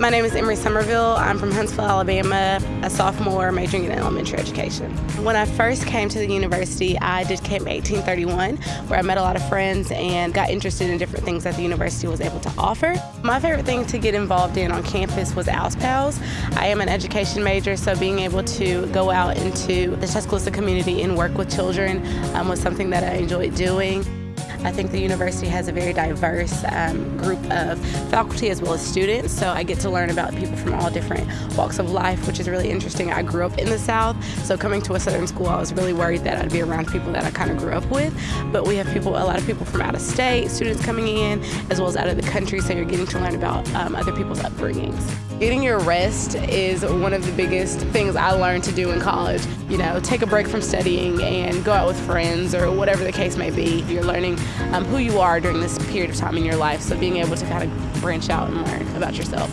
My name is Emery Somerville. I'm from Huntsville, Alabama, a sophomore majoring in elementary education. When I first came to the university, I did Camp 1831, where I met a lot of friends and got interested in different things that the university was able to offer. My favorite thing to get involved in on campus was Al's Pals. I am an education major, so being able to go out into the Tuscaloosa community and work with children um, was something that I enjoyed doing. I think the university has a very diverse um, group of faculty as well as students, so I get to learn about people from all different walks of life, which is really interesting. I grew up in the South, so coming to a Southern school, I was really worried that I'd be around people that I kind of grew up with, but we have people, a lot of people from out of state, students coming in, as well as out of the country, so you're getting to learn about um, other people's upbringings. Getting your rest is one of the biggest things I learned to do in college. You know, take a break from studying and go out with friends or whatever the case may be. You're learning um, who you are during this period of time in your life. So being able to kind of branch out and learn about yourself.